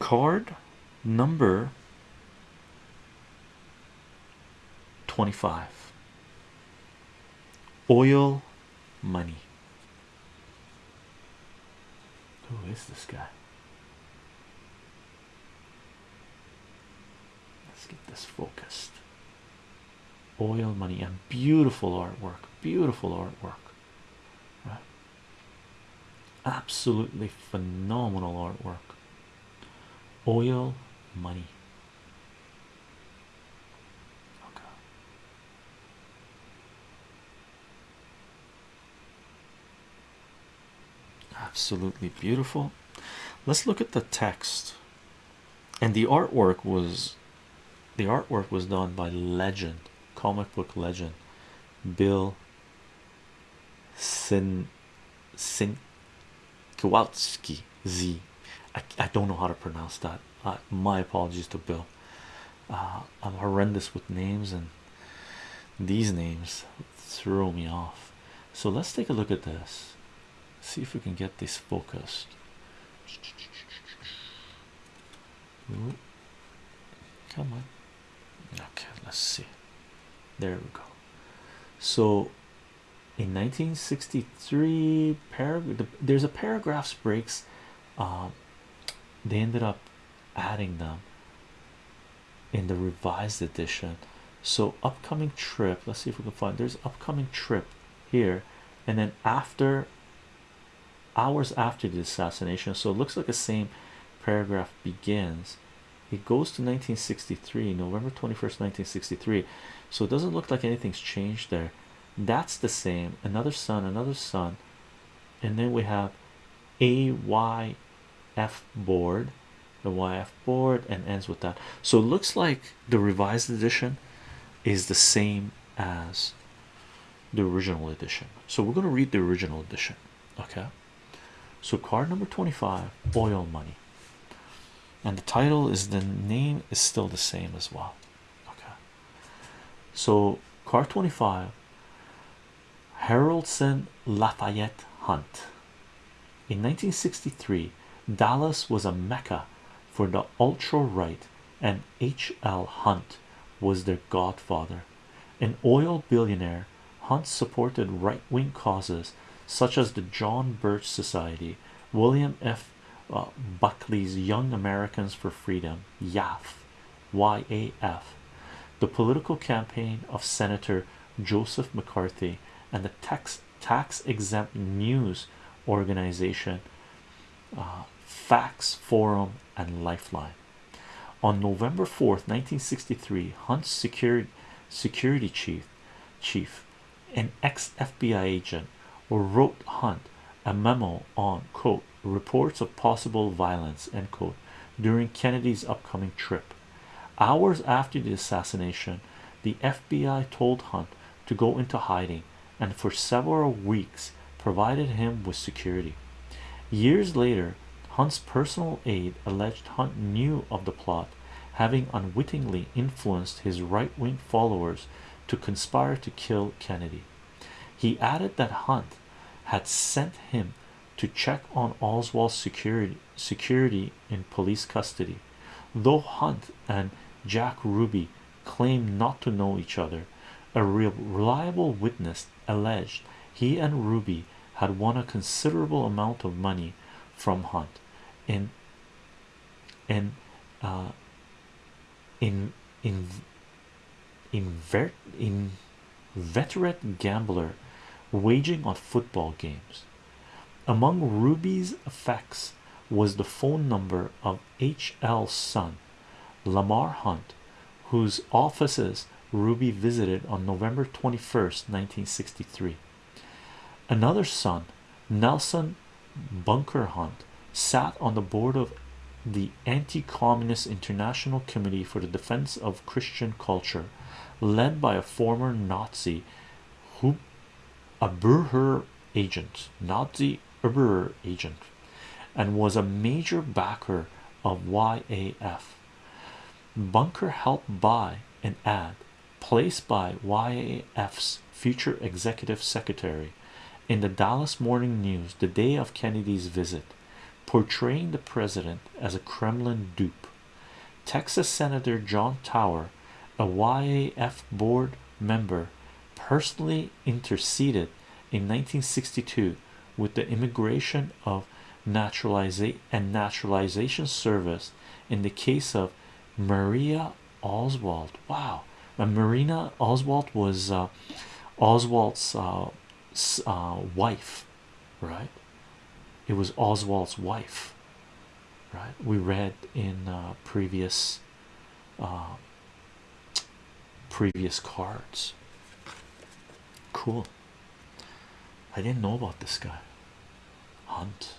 card number 25 oil money. Who is this guy? Let's get this focused. Oil money and beautiful artwork beautiful artwork right? Absolutely phenomenal artwork oil money. Absolutely beautiful. Let's look at the text. And the artwork was the artwork was done by legend comic book legend bill sin sin Kowalski Z. I, I don't know how to pronounce that. Uh, my apologies to Bill. Uh, I'm horrendous with names, and these names throw me off. So let's take a look at this. See if we can get this focused. Come on. Okay, let's see. There we go. So in 1963 paragraph there's a paragraphs breaks um, they ended up adding them in the revised edition. So upcoming trip let's see if we can find there's upcoming trip here and then after hours after the assassination so it looks like the same paragraph begins. It goes to 1963 november 21st 1963 so it doesn't look like anything's changed there. That's the same another sun another sun and then we have a y f board the yf board and ends with that. So it looks like the revised edition is the same as the original edition. So we're going to read the original edition okay? So card number 25 oil money. And the title is the name is still the same as well okay? So card 25 Haroldson Lafayette Hunt. In 1963 Dallas was a mecca for the ultra right and H.L. Hunt was their godfather an oil billionaire Hunt supported right-wing causes such as the John Birch Society William F. Uh, Buckley's Young Americans for Freedom YAF YAF the political campaign of Senator Joseph McCarthy and the tax tax exempt news organization uh, Facts Forum and Lifeline. On November 4th, 1963, Hunt's security security chief chief an ex-FBI agent wrote Hunt a memo on quote reports of possible violence end quote during Kennedy's upcoming trip. Hours after the assassination, the FBI told Hunt to go into hiding and for several weeks provided him with security. Years later, Hunt's personal aide alleged Hunt knew of the plot, having unwittingly influenced his right wing followers to conspire to kill Kennedy. He added that Hunt had sent him to check on Oswald's security security in police custody. Though Hunt and Jack Ruby claimed not to know each other, a reliable witness alleged he and Ruby had won a considerable amount of money from Hunt in in uh, in in invert in veteran gambler waging on football games among Ruby's effects was the phone number of H.L.'s son Lamar Hunt whose offices Ruby visited on November 21st 1963 another son Nelson Bunker Hunt sat on the board of the Anti-Communist International Committee for the Defense of Christian Culture led by a former Nazi who a Burher agent Nazi Uber agent and was a major backer of YAF Bunker helped buy an ad placed by YAF's future executive secretary in the Dallas Morning News the day of Kennedy's visit portraying the president as a Kremlin dupe. Texas Senator John Tower, a YAF board member, personally interceded in 1962 with the Immigration of Naturalization and Naturalization Service in the case of Maria Oswald. Wow, and Marina Oswald was uh, Oswald's uh, uh, wife, right? It was Oswald's wife, right? We read in previous previous cards. Cool. I didn't know about this guy. Hunt.